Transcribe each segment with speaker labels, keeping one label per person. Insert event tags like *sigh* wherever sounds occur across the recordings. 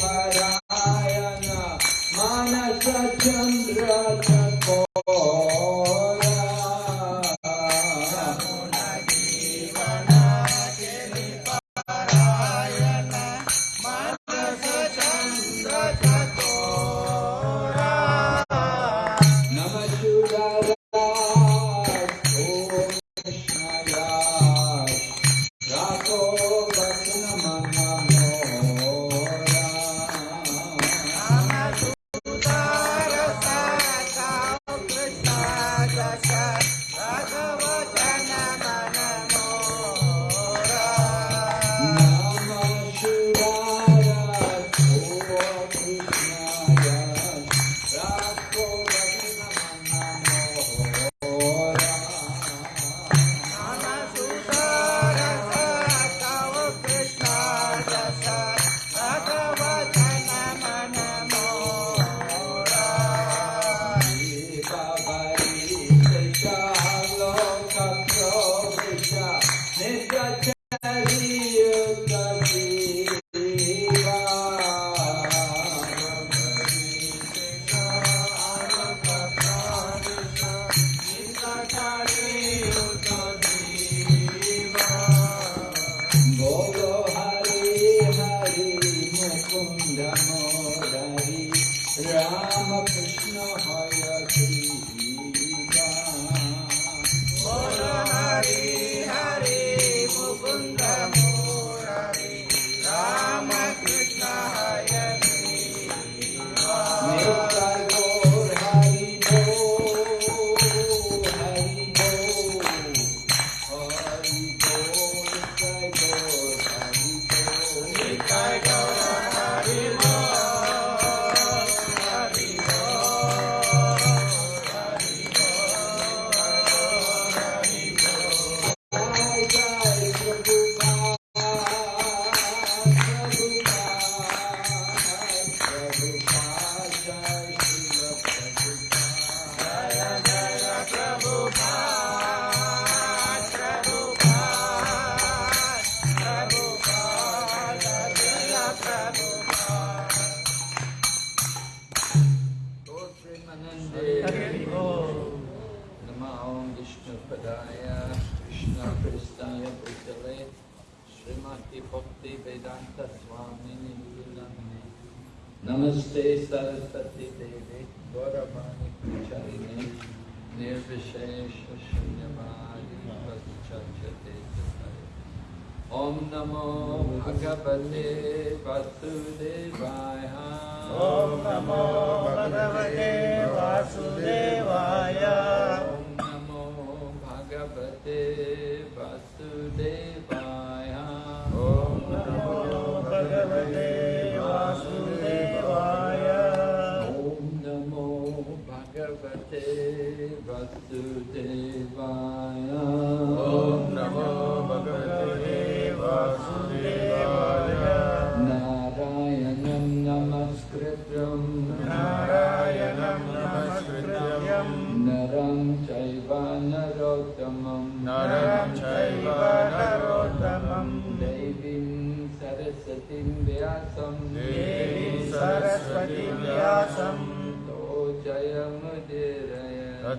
Speaker 1: Parayana Manasa Chandra Krishna Om Namo Bhagavate Vasudevaya. Om Namo Bhagavate Vasudevaya. Om Namo Bhagavate Vasudevaya. Om Namo Bhagavate Vasudevaya.
Speaker 2: Om Namo
Speaker 1: Bhagavate Vasudevaya.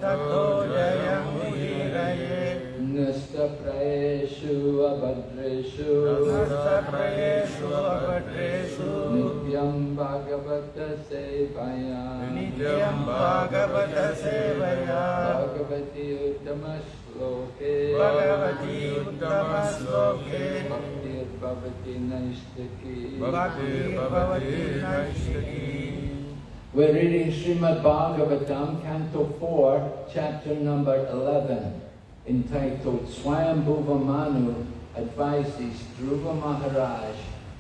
Speaker 2: ततो जयमुदीरये
Speaker 1: नष्टप्रयेषु
Speaker 2: अभद्रेषु नष्टप्रयेषु
Speaker 1: अभद्रेषु नित्यं भागवतसेवया
Speaker 2: नित्यं भागवतसेवया
Speaker 1: भगवति उत्तमश्लोके।
Speaker 2: भगवति उत्तमश्लोके।
Speaker 1: भक्तिर्भवति नैष्टिकी।
Speaker 2: भक्तिर्भवति नैष्टिकी।
Speaker 1: We're reading Srimad Bhagavatam, Canto 4, chapter number 11, entitled Swayambhuva Manu advises Dhruva Maharaj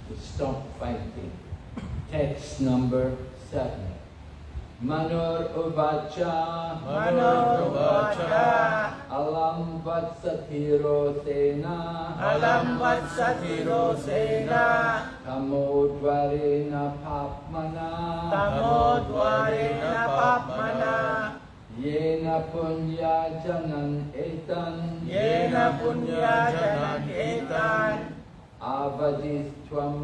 Speaker 1: to stop fighting. Text number 7. Manor Uvacha
Speaker 2: Manor Uvacha
Speaker 1: Alam Vatsatiro Sena.
Speaker 2: Alam Vatsatiro Sena.
Speaker 1: Tamodvarena Papmana
Speaker 2: Tamodvarena Papmana
Speaker 1: Yena Punya Janan Etan.
Speaker 2: Yena Punya
Speaker 1: Janan Etan.
Speaker 2: Avadiswam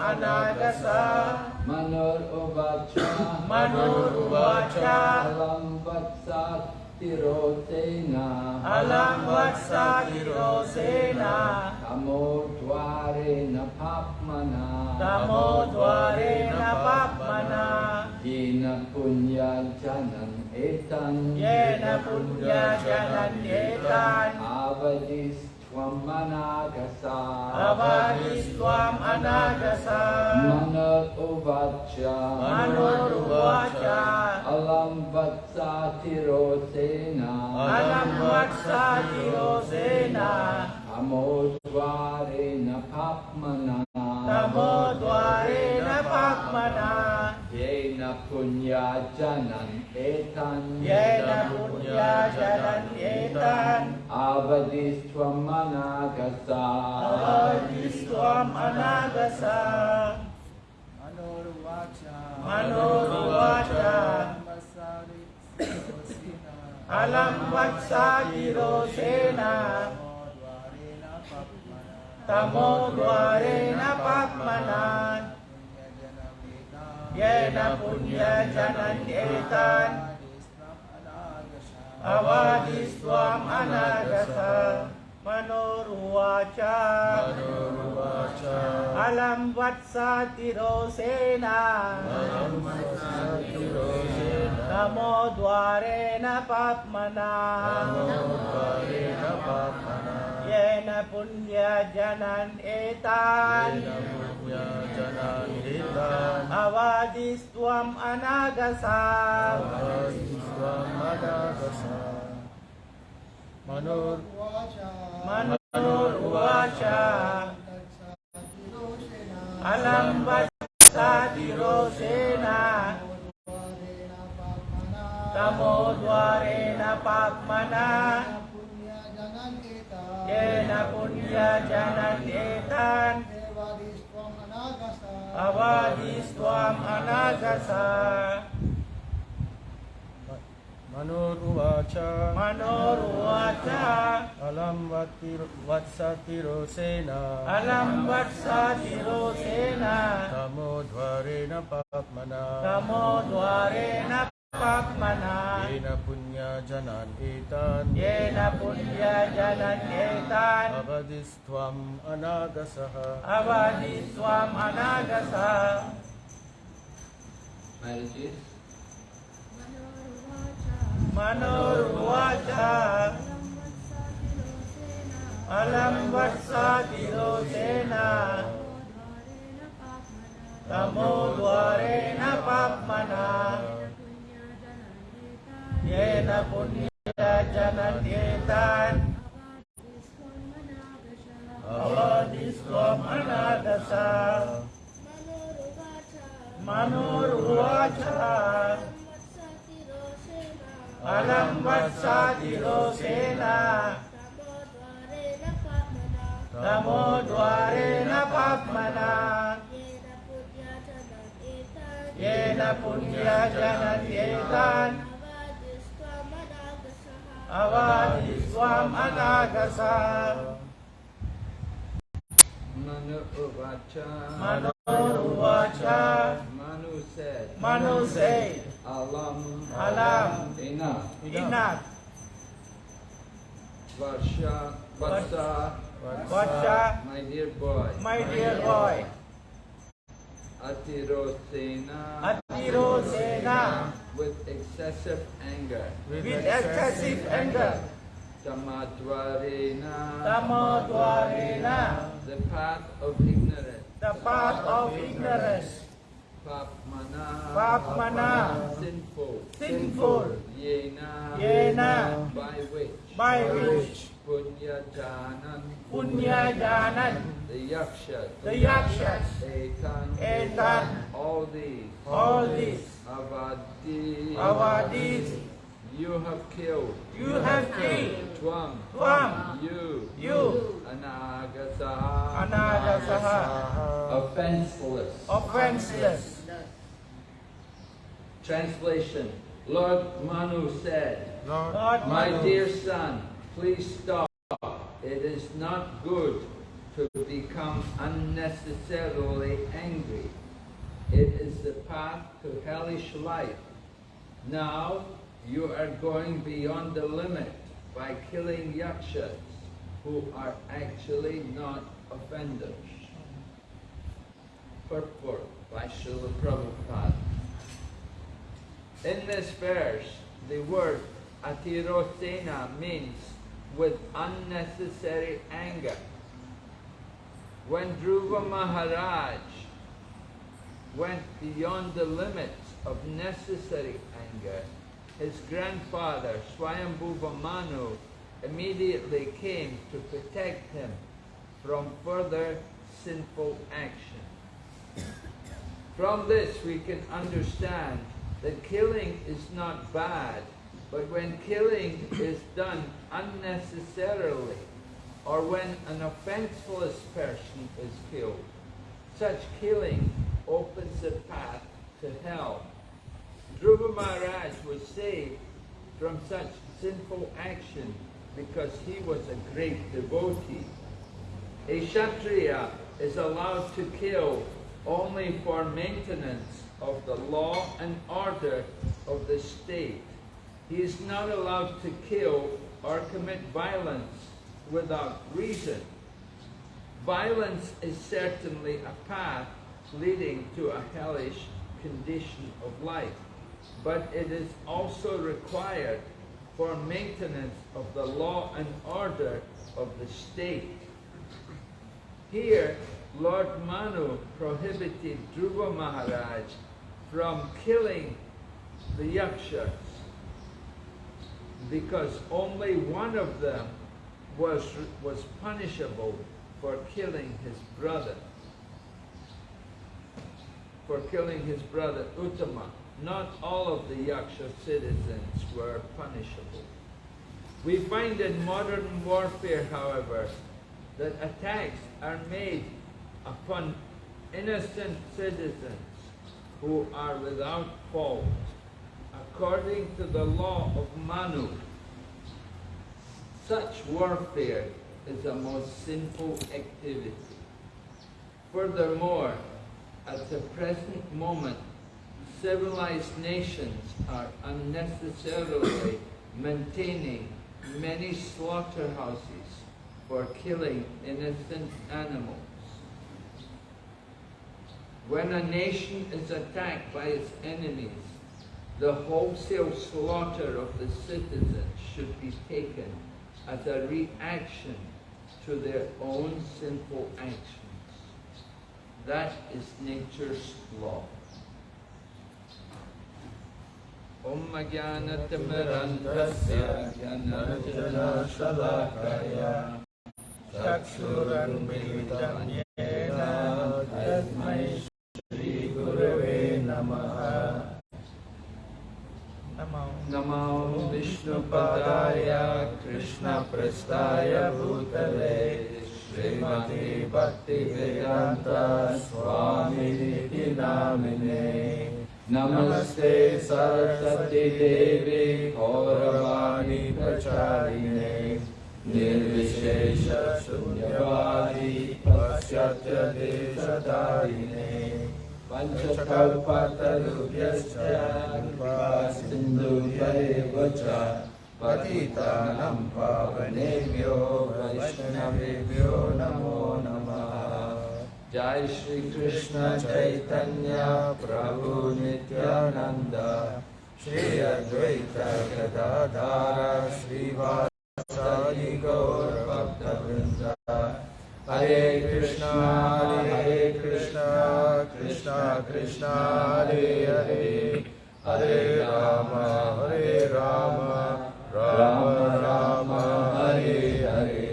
Speaker 2: anagasa
Speaker 1: Manuruvacha
Speaker 2: Manuruvacha
Speaker 1: Alam Vatsat Tirosena
Speaker 2: Alam Vatsakirosena
Speaker 1: Amodvarena Papmana.
Speaker 2: Tamodvarena Papmana.
Speaker 1: Yena Punya Janan Etan.
Speaker 2: Yena Punya Janan Etan
Speaker 1: Avadis Twamanagasa
Speaker 2: Avadiswam anagasa
Speaker 1: Manuruvacha
Speaker 2: Manuruvacha
Speaker 1: Alam Vatsatirosena
Speaker 2: Alam Vatsakirosena
Speaker 1: Amodvarena Papmana
Speaker 2: Tamodvarena Papmana
Speaker 1: Yena Punya Janan Etan
Speaker 2: Yena Punya Janan Etan.
Speaker 1: Avadis Twamanagasa
Speaker 2: Avadiswam anagasa Manuruvacha Alam Vatsakirosena Tamodvarena Papmana Yena Punya Janan Etan Avadiswam anagasa Manuruvacha Alam Vatsatirosena Namo Dwarena Papmana Yena punya jana nita Avadis tuam anagasa. Avadis tuam anagasa.
Speaker 3: Manur wacha
Speaker 2: Manur wacha Alam basa dirosena Tamo dwarena pakmana. Jena punya jana nitan
Speaker 3: punya jana
Speaker 2: अवादीस्
Speaker 3: त्वाम् अनागसः मनोरुवाच। मनोरुवाच
Speaker 2: अलं वत्सतिरोषेण
Speaker 3: अलं वत्सतिरोषेण तमोध्वरेण
Speaker 2: पाप्मना। तमोध्वरेण Papmana
Speaker 3: Yena Punya Janan Etan
Speaker 2: Yena Punya Janan Etan
Speaker 3: Avadistvam Anagasaha
Speaker 2: Avadiswam Anagasa
Speaker 1: Marriages
Speaker 2: Manoruvacha Alam Vatsatirosena Namo Dwarena Papmana Yena Punya Janan Etan Avadiswam Anagasa Manuruvacha Alam Vatsatirosena Namo Punya Janan Etan Avadiswam Anagasa
Speaker 1: Manu Uvacha Manu said
Speaker 2: Manu said
Speaker 1: Alam
Speaker 2: Alam
Speaker 1: Enough
Speaker 2: Enough
Speaker 1: Varsha Vatsa
Speaker 2: Vacha
Speaker 1: My dear boy
Speaker 2: My dear boy
Speaker 1: Atirosena
Speaker 2: Atirosena
Speaker 1: with excessive anger.
Speaker 2: With excessive anger.
Speaker 1: Tamadvarena
Speaker 2: Tamodvarena
Speaker 1: the path of ignorance.
Speaker 2: The path of ignorance.
Speaker 1: Papmana.
Speaker 2: Papmana.
Speaker 1: Sinful.
Speaker 2: Sinful.
Speaker 1: Yena.
Speaker 2: Yena.
Speaker 1: By which?
Speaker 2: By which
Speaker 1: Punya Janan
Speaker 2: Punya Janan
Speaker 1: the Yakshas
Speaker 2: the Yakshas
Speaker 1: Etan.
Speaker 2: Etan.
Speaker 1: All these.
Speaker 2: All these.
Speaker 1: Avadi.
Speaker 2: Avadis
Speaker 1: you have killed.
Speaker 2: You have killed.
Speaker 1: Twam
Speaker 2: Twam
Speaker 1: you.
Speaker 2: You.
Speaker 1: Anagasaha
Speaker 2: Anagasaha
Speaker 1: offenseless.
Speaker 2: Offenseless.
Speaker 1: Translation. Lord Manu said
Speaker 3: Lord
Speaker 2: Lord
Speaker 1: My
Speaker 2: Manu.
Speaker 1: dear son, please stop. It is not good to become unnecessarily angry. It is the path to hellish life. Now you are going beyond the limit by killing yakshas who are actually not offenders. Purport by Srila Prabhupada. In this verse, the word atirosena means with unnecessary anger. When Dhruva Maharaj went beyond the limits of necessary anger, his grandfather Swayambhuva Manu immediately came to protect him from further sinful action. From this we can understand that killing is not bad, but when killing is done unnecessarily, or when an offenseless person is killed, such killing opens the path to hell. Dhruva Maharaj was saved from such sinful action because he was a great devotee. A Kshatriya is allowed to kill only for maintenance of the law and order of the state. He is not allowed to kill or commit violence without reason. Violence is certainly a path leading to a hellish condition of life, but it is also required for maintenance of the law and order of the state. Here, Lord Manu prohibited Dhruva Maharaj from killing the yakshas because only one of them was, was punishable for killing his brother. For killing his brother Uttama. Not all of the Yaksha citizens were punishable. We find in modern warfare, however, that attacks are made upon innocent citizens who are without fault, according to the law of Manu. Such warfare is a most sinful activity. Furthermore, at the present moment, civilized nations are unnecessarily maintaining many slaughterhouses for killing innocent animals. When a nation is attacked by its enemies, the wholesale slaughter of the citizens should be taken as a reaction to their own sinful actions. That is nature's law. ॐ ज्ञानतिमिरन्धस्य ज्ञानञ्जनशलाकय
Speaker 3: चक्षुरन्मिलितं
Speaker 1: विष्णुपदाय कृष्णप्रस्थाय भूतले श्रीमते भक्तिवेदान्त स्वामिनिति नामिने नमस्ते सरस्वती देवी गौरवाणी प्रचारिणे निर्विशेष शून्यवादी पश्चात्य देशधारिणे पञ्चकल्पतरुभ्यश्च सिन्धुभ्यैव च पतितानं पावनेभ्यो वैष्णवेभ्यो नमो नमः। जय श्री कृष्ण चैतन्य प्रभु नित्यानंद श्री अद्वैत गदाधर श्रीवासादि गौर भक्तवृंद हरे कृष्णा हरे कृष्णा। कृष्णा कृष्णा हरे हरे हरे राम हरे Ram Ram Ram Hare Hare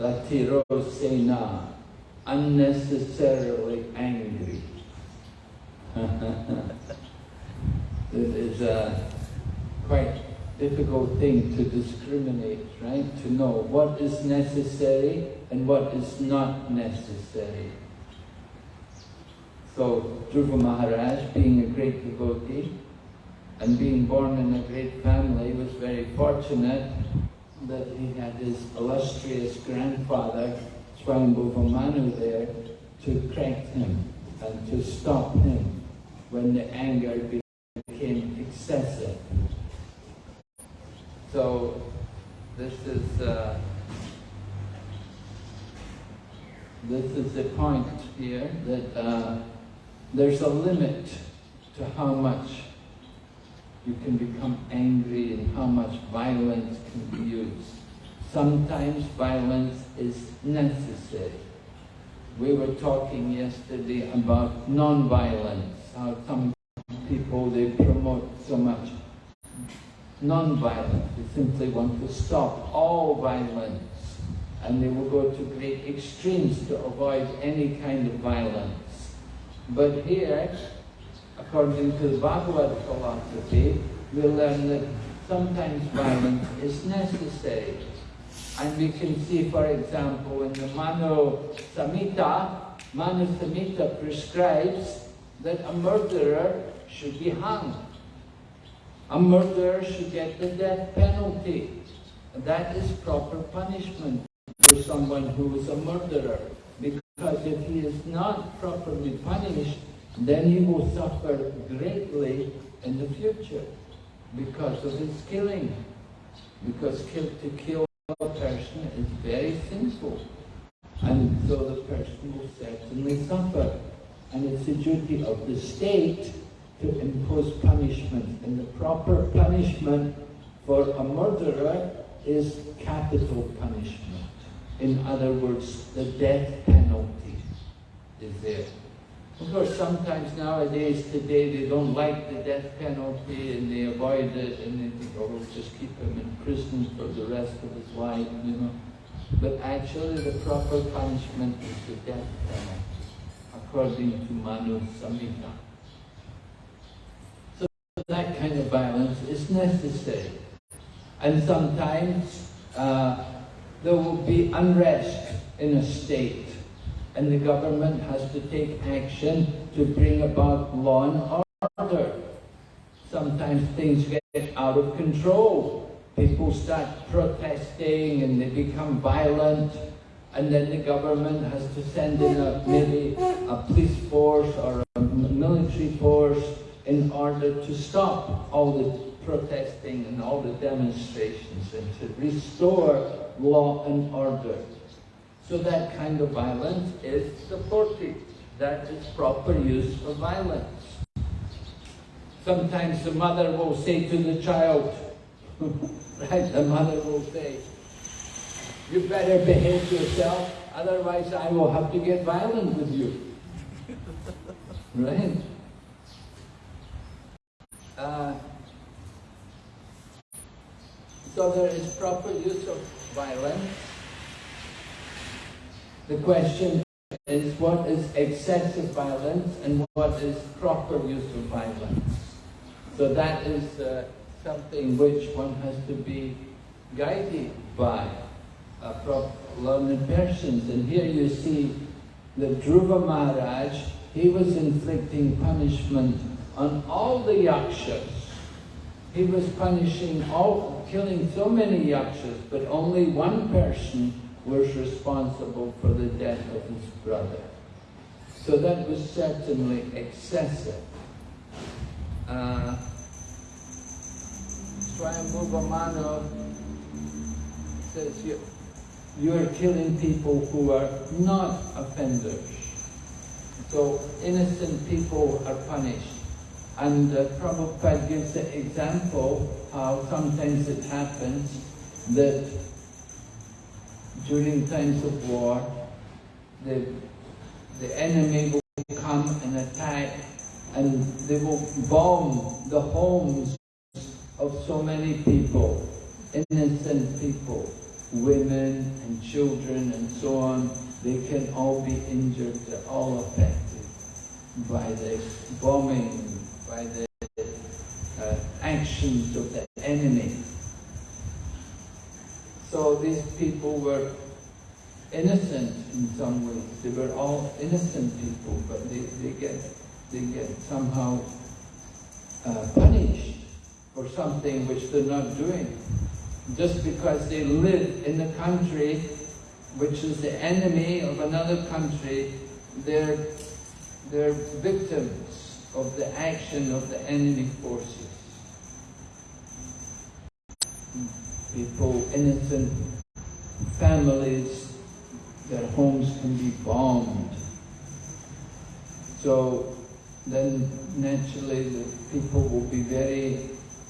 Speaker 1: Satirosena, unnecessarily angry. *laughs* it is a quite difficult thing to discriminate, right? To know what is necessary and what is not necessary. So Dhruva Maharaj, being a great devotee, and being born in a great family, was very fortunate that he had his illustrious grandfather, Swayambhuva Manu there, to correct him and to stop him when the anger became excessive. So this is uh, this is the point here that uh, there's a limit to how much you can become angry and how much violence can be used. Sometimes violence is necessary. We were talking yesterday about non-violence, how some people, they promote so much non-violence. They simply want to stop all violence and they will go to great extremes to avoid any kind of violence. But here, according to the Bhagavad philosophy, we learn that sometimes violence is necessary. And we can see, for example, in the Manu Samhita, Manu Samhita prescribes that a murderer should be hung. A murderer should get the death penalty. That is proper punishment for someone who is a murderer. Because if he is not properly punished, then he will suffer greatly in the future because of his killing. Because kill, to kill a person is very sinful. And so the person will certainly suffer. And it's the duty of the state to impose punishment. And the proper punishment for a murderer is capital punishment. In other words, the death penalty is there. Of course, sometimes nowadays, today, they don't like the death penalty and they avoid it and they think, oh, we'll just keep him in prison for the rest of his life, you know. But actually, the proper punishment is the death penalty, according to Manu Samhita. That kind of violence is necessary. And sometimes uh, there will be unrest in a state and the government has to take action to bring about law and order. Sometimes things get out of control. People start protesting and they become violent and then the government has to send in a, maybe a police force or a military force in order to stop all the protesting and all the demonstrations and to restore law and order. So that kind of violence is supported. That is proper use of violence. Sometimes the mother will say to the child, *laughs* right, the mother will say, you better behave yourself, otherwise I will have to get violent with you. *laughs* right? Uh, so there is proper use of violence. The question is what is excessive violence and what is proper use of violence. So that is uh, something which one has to be guided by uh, learned persons. And here you see that Dhruva Maharaj, he was inflicting punishment on all the yakshas. He was punishing all, killing so many yakshas, but only one person was responsible for the death of his brother. So that was certainly excessive. Uh, Manu says, you, you are killing people who are not offenders. So innocent people are punished. And uh, Prabhupada gives the example how sometimes it happens that during times of war, the, the enemy will come and attack and they will bomb the homes of so many people, innocent people, women and children and so on. They can all be injured, they're all affected by this bombing, by the uh, actions of the enemy. So these people were innocent in some ways. They were all innocent people, but they, they get they get somehow uh, punished for something which they're not doing. Just because they live in the country which is the enemy of another country, they're, they're victims of the action of the enemy forces. People, innocent families, their homes can be bombed. So then naturally the people will be very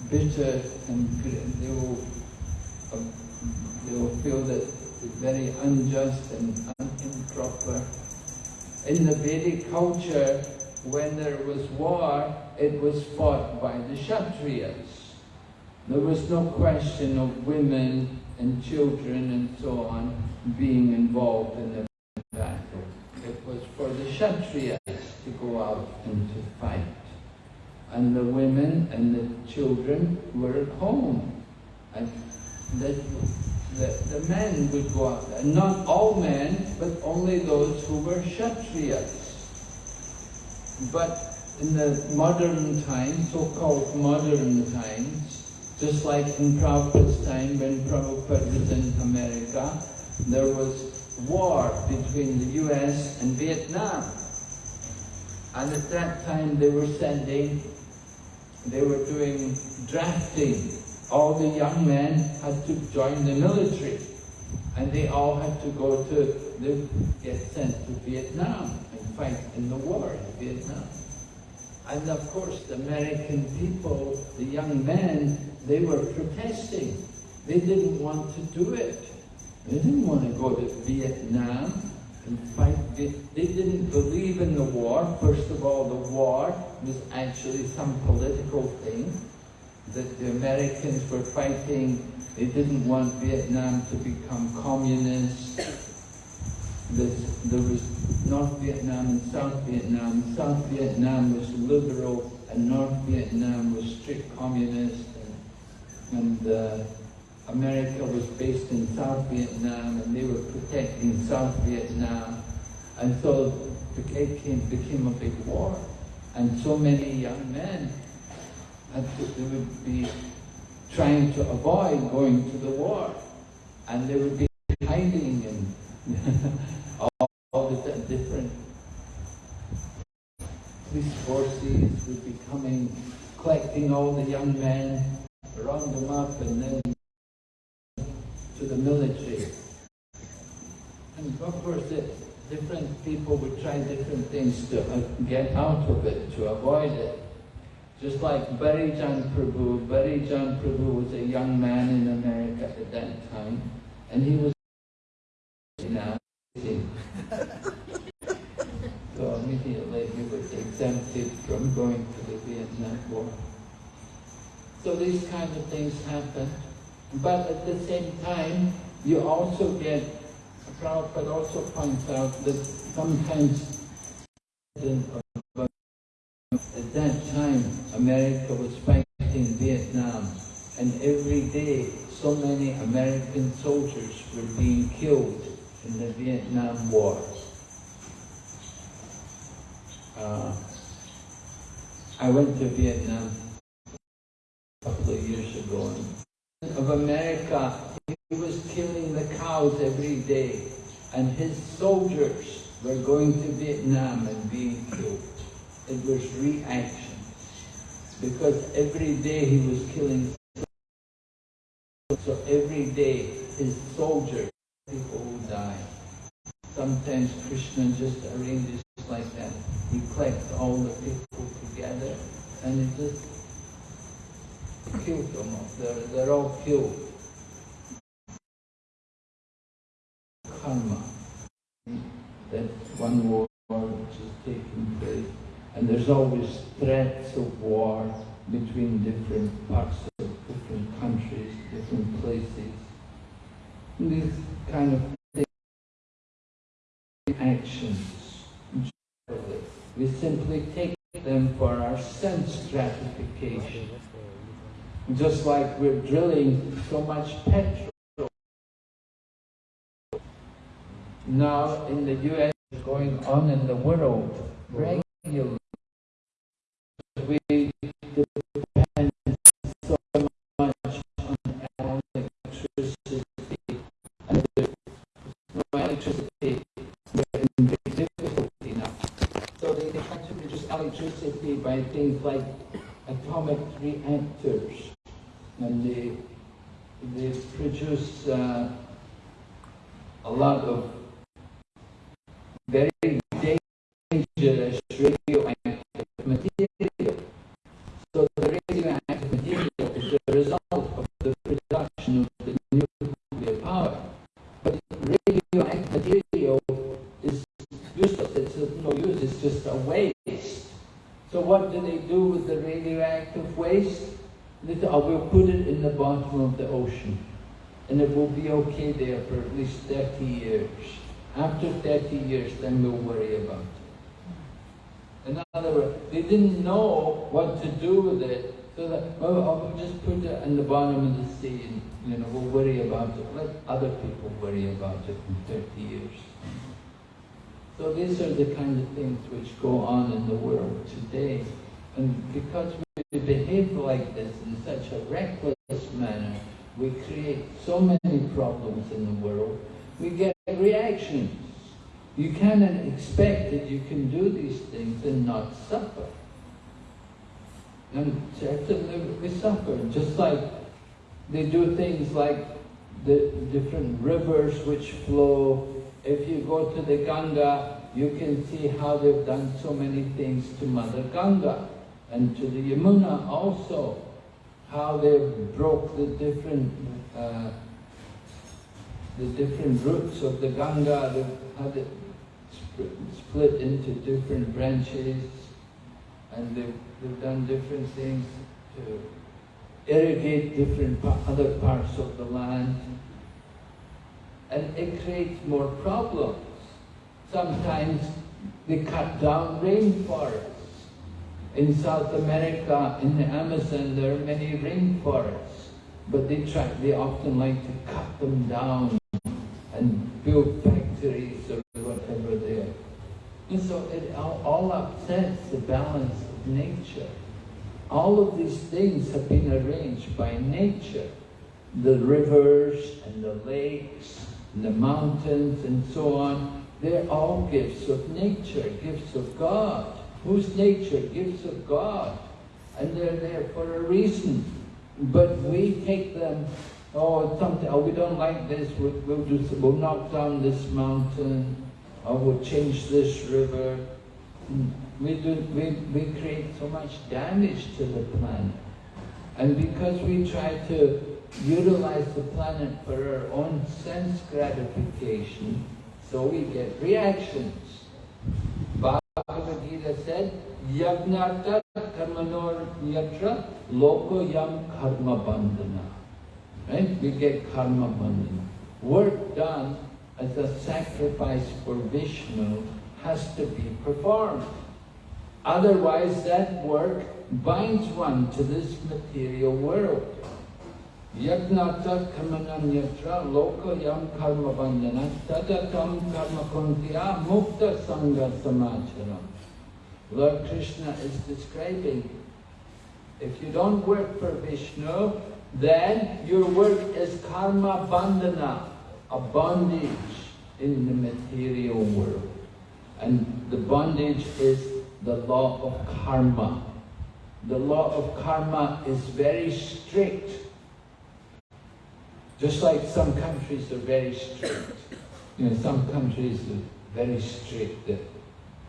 Speaker 1: bitter and they will, um, they will feel that it's very unjust and improper. In the Vedic culture, when there was war, it was fought by the Kshatriyas. There was no question of women and children and so on being involved in the battle. It was for the Kshatriyas to go out and to fight. And the women and the children were at home. And the, the, the men would go out, and not all men, but only those who were Kshatriyas. But in the modern times, so-called modern times, just like in Prabhupada's time when Prabhupada was in America, there was war between the US and Vietnam. And at that time they were sending, they were doing drafting. All the young men had to join the military. And they all had to go to, get sent to Vietnam fight in the war in Vietnam. And of course, the American people, the young men, they were protesting. They didn't want to do it. They didn't want to go to Vietnam and fight. They didn't believe in the war. First of all, the war was actually some political thing that the Americans were fighting. They didn't want Vietnam to become communist. There was North Vietnam and South Vietnam. South Vietnam was liberal and North Vietnam was strict communist. And, and uh, America was based in South Vietnam and they were protecting South Vietnam. And so it became, became a big war. And so many young men had to, they would be trying to avoid going to the war. And they would be hiding all, all the different police forces would be coming, collecting all the young men, round them up and then to the military. And of course, different people would try different things to uh, get out of it, to avoid it. Just like Barijan Prabhu, Barijan Prabhu was a young man in America at that time, and he was now. so immediately he was exempted from going to the Vietnam War. So these kinds of things happen. But at the same time, you also get, Prabhupada also points out that sometimes at that time, America was fighting Vietnam, and every day so many American soldiers were being killed in the Vietnam War. Uh, I went to Vietnam a couple of years ago, of America, he was killing the cows every day, and his soldiers were going to Vietnam and being killed. It was reaction. Because every day he was killing so every day his soldiers, people who die. Sometimes Krishna just arranges like that. He collects all the people and he just them all. They're, they're all killed. Karma. That one war which is taking place. And there's always threats of war between different parts of different countries, different places. And these kind of actions, we simply take them for our sense gratification. Just like we're drilling so much petrol. Now in the US, going on in the world, regularly, we by things like atomic reactors, and they they produce uh, a lot of very dangerous radioactive material. So the radioactive material is the result of the production of the nuclear power. But radioactive material is useless, it's of no use, it's just a waste. So what do they do with the radioactive waste? They say, oh, we'll put it in the bottom of the ocean and it will be okay there for at least 30 years. After 30 years, then we'll worry about it. In other words, they didn't know what to do with it, so that, well, I'll just put it in the bottom of the sea and, you know, we'll worry about it. Let other people worry about it in 30 years. So these are the kind of things which go on in the world today. And because we behave like this in such a reckless manner, we create so many problems in the world, we get reactions. You cannot expect that you can do these things and not suffer. And certainly we suffer, just like they do things like the different rivers which flow. If you go to the Ganga, you can see how they've done so many things to Mother Ganga and to the Yamuna also, how they've broke the different uh, the different roots of the Ganga, they've had it split into different branches, and they've, they've done different things to irrigate different other parts of the land. And it creates more problems. Sometimes they cut down rainforests. In South America, in the Amazon, there are many rainforests, but they try, they often like to cut them down and build factories or whatever there. And so it all, all upsets the balance of nature. All of these things have been arranged by nature. The rivers and the lakes and the mountains and so on, they're all gifts of nature, gifts of God. Whose nature? Gifts of God. And they're there for a reason. But we take them oh, something, oh, we don't like this, we'll, we'll, do, we'll knock down this mountain, or we'll change this river. We, do, we, we create so much damage to the planet. And because we try to utilize the planet for our own sense gratification, so we get reactions. Yagnata karmanor yatra loko yam karma bandhana. Right? We get karma bandhana. Work done as a sacrifice for Vishnu has to be performed. Otherwise that work binds one to this material world. Yagnata kamanam yatra loka yam karma bandhana tadatam karma kuntiya mukta sangha samacharam. Lord Krishna is describing, if you don't work for Vishnu, then your work is karma bandhana, a bondage in the material world. And the bondage is the law of karma. The law of karma is very strict. Just like some countries are very strict. You know, some countries are very strict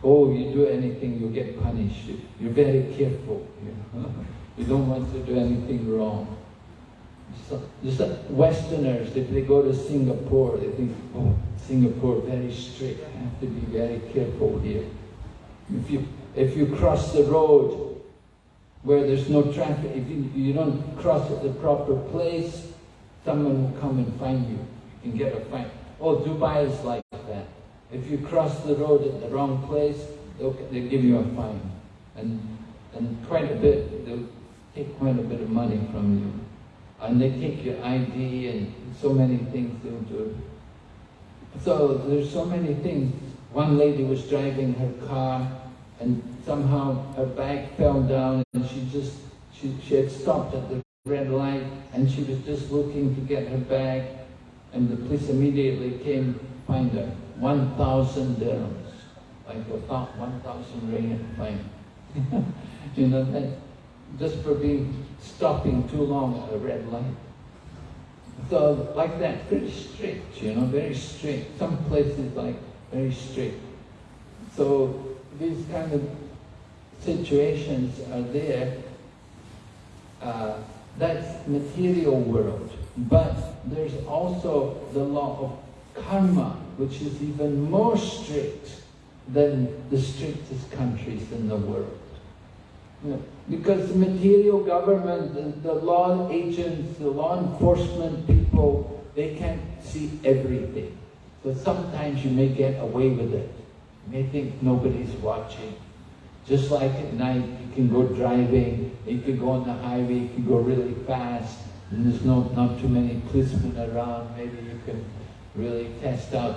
Speaker 1: oh, you do anything, you'll get punished. You're very careful. You, know? you don't want to do anything wrong. So, just Westerners, if they go to Singapore, they think, oh, Singapore, very strict, I have to be very careful here. If you, if you cross the road where there's no traffic, if you, you don't cross at the proper place, someone will come and find you. You can get a fine. Oh, Dubai is like that. If you cross the road at the wrong place, they'll, they'll give you a fine. And, and quite a bit, they'll take quite a bit of money from you. And they take your ID and so many things they'll do. So there's so many things. One lady was driving her car and somehow her bag fell down and she just, she, she had stopped at the red light and she was just looking to get her bag and the police immediately came find her. 1,000 dirhams, like about 1,000 ringgit fine. *laughs* you know, that just for being stopping too long at a red light. So like that, pretty strict, you know, very strict. Some places like very strict. So these kind of situations are there. Uh, that's material world. But there's also the law of karma, which is even more strict than the strictest countries in the world. Because the material government, the, the law agents, the law enforcement people, they can't see everything. So sometimes you may get away with it. You may think nobody's watching. Just like at night, you can go driving, you can go on the highway, you can go really fast, and there's no, not too many policemen around. Maybe you can really test out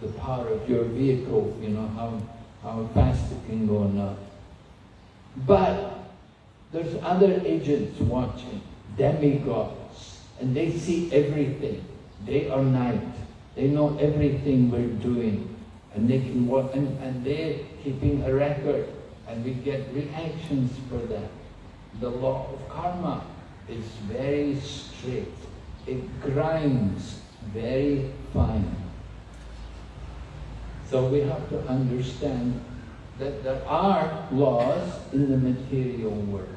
Speaker 1: the power of your vehicle, you know, how, how fast it can go or not. But there's other agents watching, demigods, and they see everything, day or night. They know everything we're doing, and they can watch, and, and they're keeping a record, and we get reactions for that. The law of karma is very strict. It grinds very fine. So we have to understand that there are laws in the material world.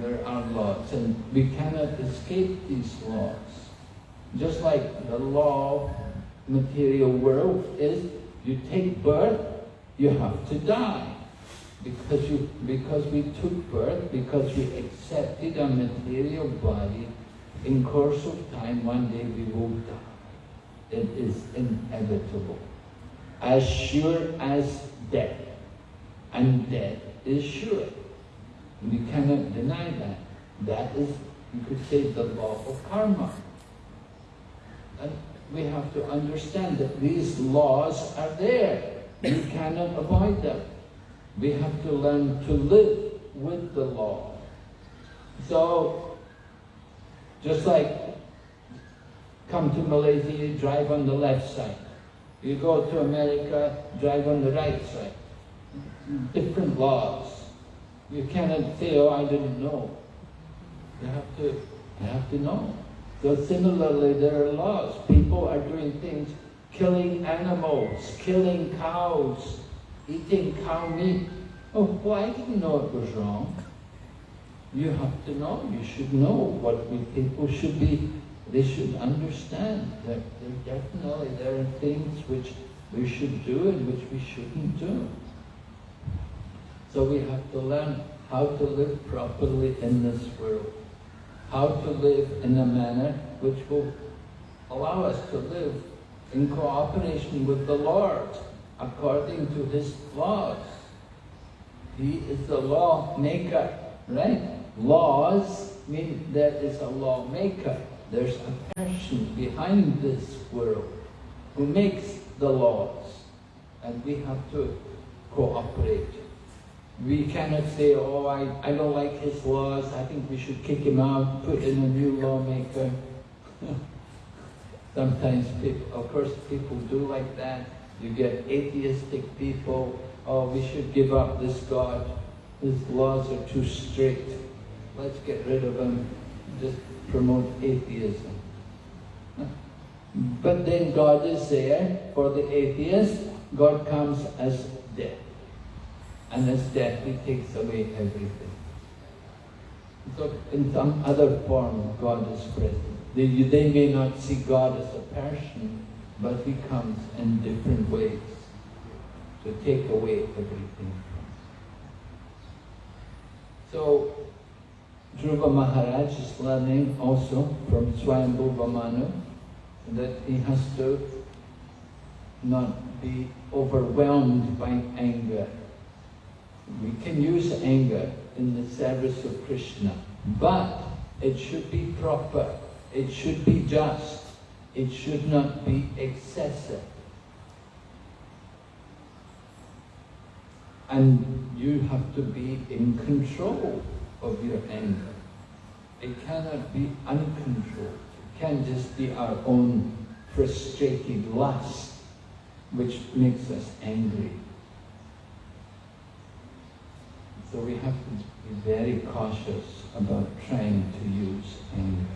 Speaker 1: There are laws, and we cannot escape these laws. Just like the law of material world is, you take birth, you have to die. Because, you, because we took birth, because we accepted a material body, in course of time, one day we will die. It is inevitable. As sure as death and death is sure. We cannot deny that. That is, you could say, the law of karma. And we have to understand that these laws are there. We cannot avoid them. We have to learn to live with the law. So, just like come to Malaysia, you drive on the left side. You go to America, drive on the right side different laws. You cannot say, oh, I didn't know. You have to, you have to know. So similarly, there are laws. People are doing things, killing animals, killing cows, eating cow meat. Oh, well, I didn't know it was wrong. You have to know. You should know what we people should be. They should understand that there definitely there are things which we should do and which we shouldn't do. So we have to learn how to live properly in this world, how to live in a manner which will allow us to live in cooperation with the Lord, according to His laws. He is the law maker, right? Laws mean there is a law maker. There's a person behind this world who makes the laws, and we have to cooperate. We cannot say, oh, I, I don't like his laws, I think we should kick him out, put in a new lawmaker. *laughs* Sometimes, people, of course, people do like that. You get atheistic people, oh, we should give up this God. His laws are too strict. Let's get rid of him. Just promote atheism. But then God is there for the atheist. God comes as death. And as death, He takes away everything. So in some other form, God is present. They, they may not see God as a person, but He comes in different ways to take away everything. So Dhruva Maharaj is learning also from Swayambhuva Manu that he has to not be overwhelmed by anger. We can use anger in the service of Krishna, but it should be proper, it should be just, it should not be excessive. And you have to be in control of your anger. It cannot be uncontrolled. It can't just be our own frustrated lust which makes us angry. So we have to be very cautious about trying to use anger.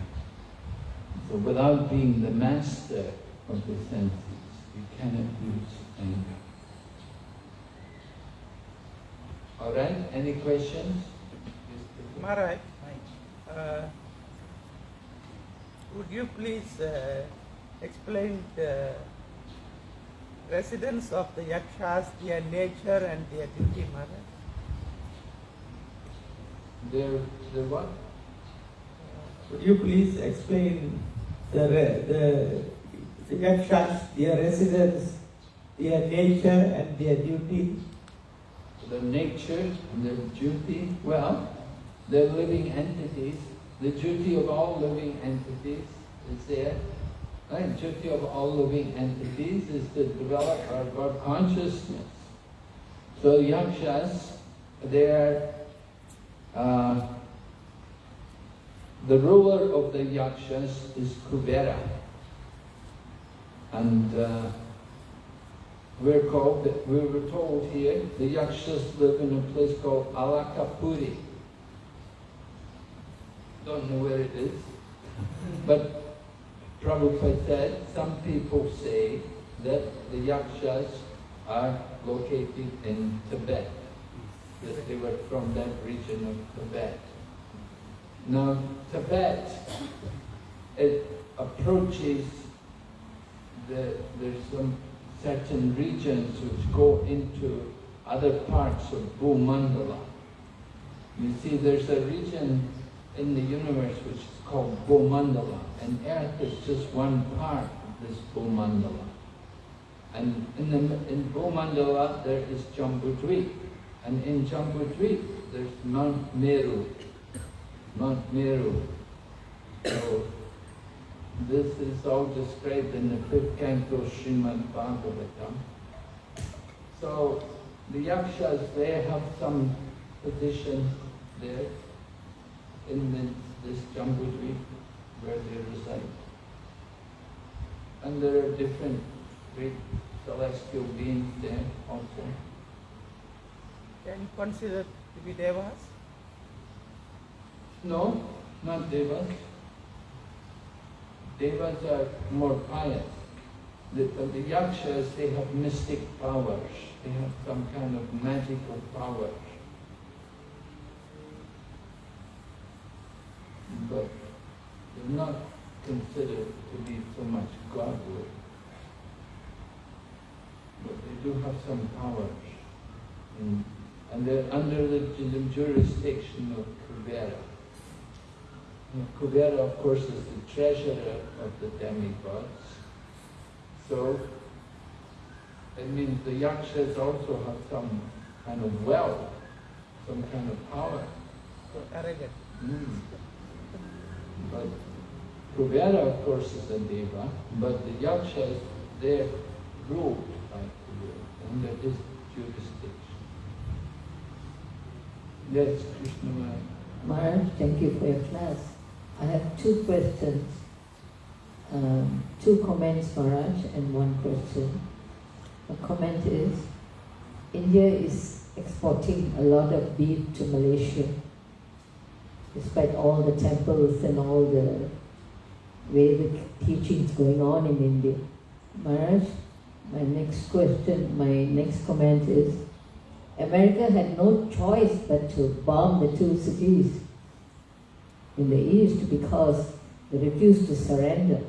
Speaker 1: So without being the master of the senses, we cannot use anger. All right, any questions?
Speaker 2: Maharaj, uh, would you please uh, explain the residence of the yakshas, their nature and their duty, Maharaj?
Speaker 1: There, there what?
Speaker 4: Would you please explain the, the, the yakshas, their residence, their nature and their duty?
Speaker 1: their nature and their duty. Well, they're living entities. The duty of all living entities is there. Right? Duty of all living entities is to develop our God consciousness. So yakshas, they're uh, the ruler of the yakshas is Kubera. And uh, we're called, we were told here, the Yakshas live in a place called Alakapuri. Don't know where it is. But Prabhupada said, some people say that the Yakshas are located in Tibet. That they were from that region of Tibet. Now, Tibet, it approaches the, there's some certain regions which go into other parts of Bhumandala. You see, there's a region in the universe which is called Bhumandala, and Earth is just one part of this Bhumandala. And in, the, in Bhumandala there is Jambudvip, and in Jambudvip there's Mount Meru. Mount Meru. So this is all described in the fifth canto Srimad Bhagavatam. So the yakshas, they have some position there in the, this Jambudvip where they reside. And there are different great celestial beings there also.
Speaker 2: Can you consider to be devas?
Speaker 1: No, not devas. Devas are more pious. The, uh, the yakshas, they have mystic powers. They have some kind of magical powers. But they're not considered to be so much godly. But they do have some powers. And, and they're under the, the jurisdiction of Kubera. Kubera, of course, is the treasurer of the demigods. So, it means the yakshas also have some kind of wealth, some kind of power.
Speaker 2: So arrogant.
Speaker 1: Mm. But Kubera, of course, is a deva, but the yakshas, they're ruled by Kubera, under his jurisdiction. Yes, Krishna Maharaj.
Speaker 5: Thank you for your class. I have two questions. Um, two comments, Maharaj, and one question. The comment is, India is exporting a lot of beef to Malaysia, despite all the temples and all the Vedic teachings going on in India. Maharaj, my next question, my next comment is, America had no choice but to bomb the two cities in the east because they refused to surrender.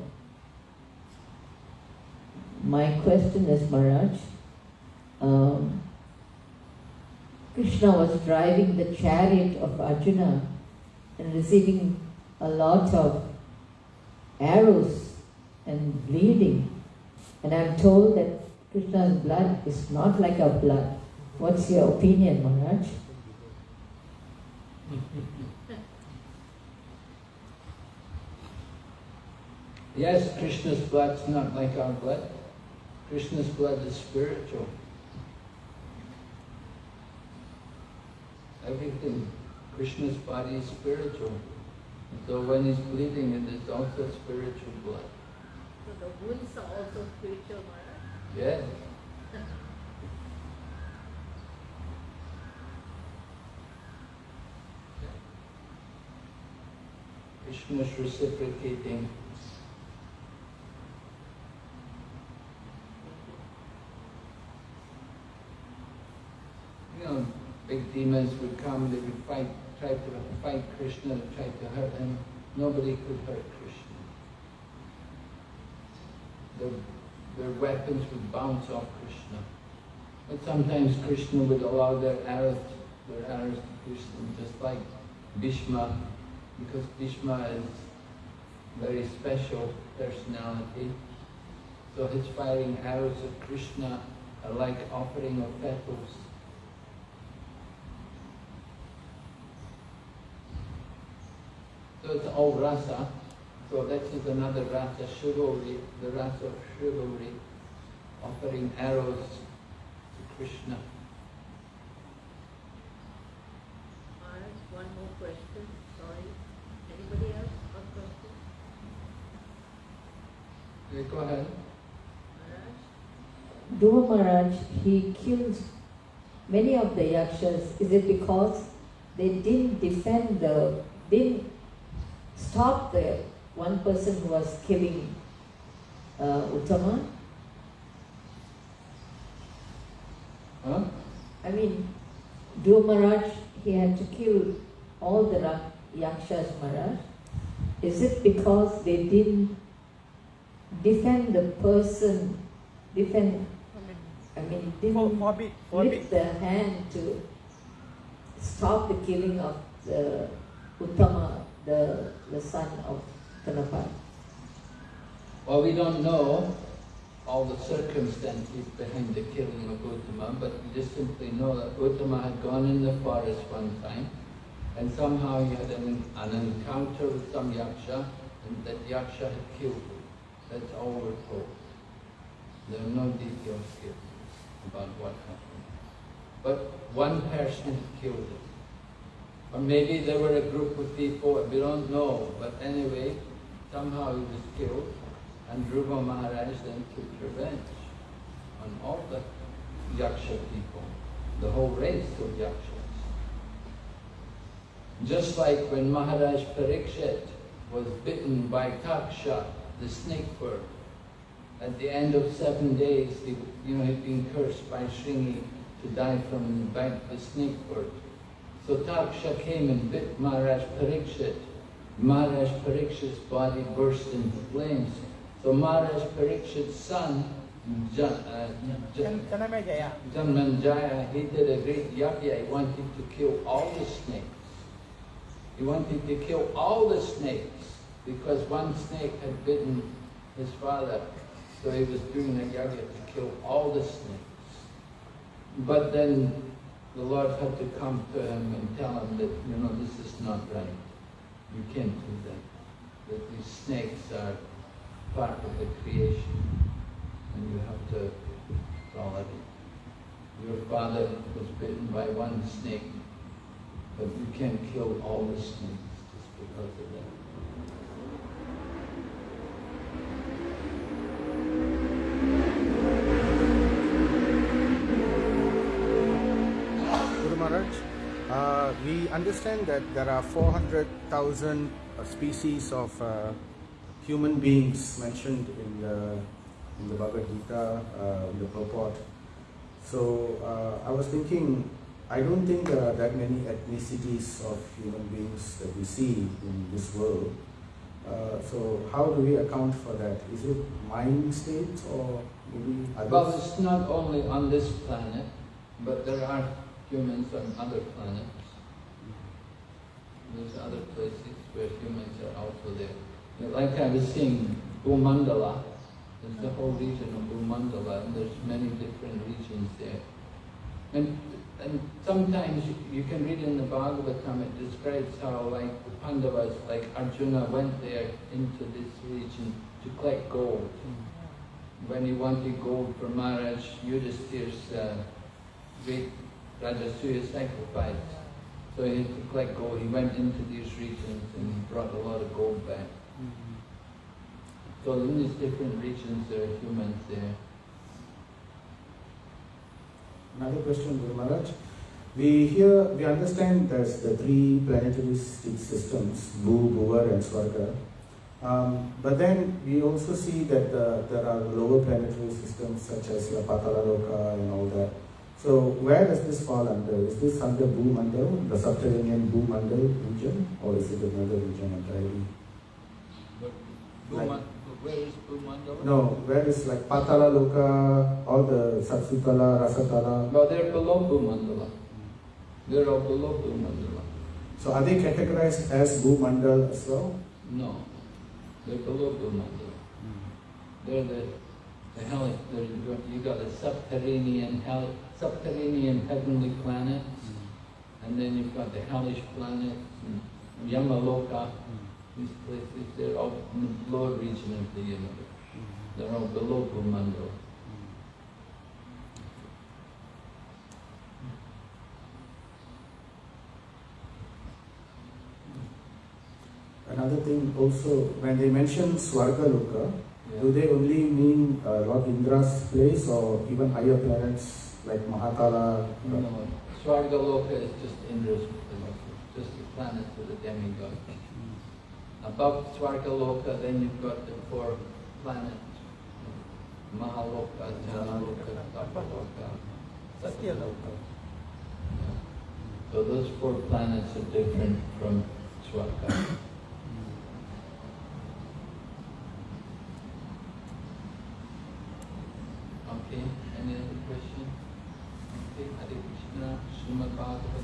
Speaker 5: My question is, Maharaj, um, Krishna was driving the chariot of Arjuna and receiving a lot of arrows and bleeding. And I'm told that Krishna's blood is not like our blood. What's your opinion, Maharaj?
Speaker 1: Yes, Krishna's blood is not like our blood. Krishna's blood is spiritual. Everything, Krishna's body is spiritual. So when he's bleeding, it is also spiritual blood.
Speaker 6: So the wounds are also spiritual blood?
Speaker 1: Yes. *laughs* is reciprocating demons would come, they would fight, try to fight Krishna, try to hurt him. Nobody could hurt Krishna. Their, their weapons would bounce off Krishna. But sometimes Krishna would allow their arrows, their arrows to them, just like Bhishma, because Bhishma is very special personality. So his firing arrows of Krishna are like offering of petals. So it's all rasa. So this is another rasa, chivalry, the rasa of chivalry, offering arrows to Krishna.
Speaker 6: One more question, sorry. Anybody else got question?
Speaker 1: Okay, go ahead.
Speaker 6: Maharaj?
Speaker 5: Dhruva Maharaj, he killed many of the yakshas. Is it because they didn't defend the, didn't stop the one person who was killing uh, Uttama?
Speaker 1: Huh?
Speaker 5: I mean, Dhruva Maharaj, he had to kill all the Ra- yakshas, Maharaj. Is it because they didn't defend the person, defend,
Speaker 2: I mean,
Speaker 5: I mean,
Speaker 2: for,
Speaker 5: didn't
Speaker 2: forbid, forbid.
Speaker 5: lift the hand to stop the killing of the Uttama, the, the son of Kanapa.
Speaker 1: Well, we don't know all the circumstances behind the killing of Uttama, but we just simply know that Uttama had gone in the forest one time, and somehow he had an, an encounter with some yaksha, and that yaksha had killed him. That's all we're told. There are no details here about what happened. But one person killed him. Or maybe there were a group of people, we don't know, but anyway, somehow he was killed, and Dhruva Maharaj then took revenge on all the Yaksha people, the whole race of Yakshas. Just like when Maharaj Parikshit was bitten by Taksha, the snake bird, at the end of seven days, he, you know, he'd been cursed by Shringi to die from the bite of the snake bird. So Taksha came and bit Maharaj Parikshit. Maharaj Parikshit's body burst into flames. So Maharaj Parikshit's son, Ja- uh, Ja-
Speaker 2: Can, can I make a, yeah?
Speaker 1: Janamejaya, he did a great yajna. He wanted to kill all the snakes. He wanted to kill all the snakes because one snake had bitten his father. So he was doing a yajna to kill all the snakes. But then the Lord had to come to him and tell him that, you know, this is not right. You can't do that. That these snakes are part of the creation. And you have to tolerate it. Your father was bitten by one snake, but you can't kill all the snakes just because of that.
Speaker 3: Uh, we understand that there are 400,000 uh, species of uh, human beings mentioned in the, in the Bhagavad Gita, uh, in the purport. So uh, I was thinking, I don't think there are that many ethnicities of human beings that we see in this world. Uh, so how do we account for that? Is it mind states or maybe others?
Speaker 1: Well, it's not only on this planet, but there are humans on other planets. There's other places where humans are also there. Like I was saying, Bhumandala, there's the whole region of Bhumandala, and there's many different regions there. And, and sometimes you, you can read in the Bhagavatam, it describes how like the Pandavas, like Arjuna went there into this region to collect gold. When he wanted gold for Maharaj Yudhisthira's uh, great Rajasuya sacrifice. So he had to collect gold. He went into these regions and brought a lot of gold back. So in these different regions there are humans there.
Speaker 3: Another question, Guru Maharaj. We here we understand there's the three planetary systems, Bhu, Bhuvar, and Swarga. Um, but then we also see that uh, there are lower planetary systems such as La Patala Loka and all that. So where does this fall under? Is this under Bhu Mandal, the subterranean Bhu Mandal region, or is it another region entirely?
Speaker 7: But
Speaker 3: Like-
Speaker 7: Bhuman, where is Bhumandala?
Speaker 3: No, where is like Patala Loka, all the Satsutala, Rasatala?
Speaker 1: No, they're below Bhumandala. They're all below Bhumandala.
Speaker 3: So are they categorized as Bhu Mandal as well?
Speaker 1: No, they're below Bhumandala. Hmm. They're the, the hell, you got- you got the subterranean hell, subterranean heavenly planets, mm. and then you've got the hellish planets, and mm. Yamaloka, mm. these places, they're all in the lower region of the universe. Mm-hmm. They're all below Bhumandala.
Speaker 3: Another thing also, when they mention Swarga Loka,
Speaker 1: Yeah.
Speaker 3: do they only mean uh, Lord Indra's place or even higher planets like Mahatala?
Speaker 1: No, Swargaloka is just Indra's place, just the planet of the demigod. Above Swargaloka, then you've got the four planets. Mahaloka, Janaloka, Tapaloka, Satyaloka. So those four planets are different from Swarga. Okay, any other question? Okay, Hare
Speaker 8: uma 4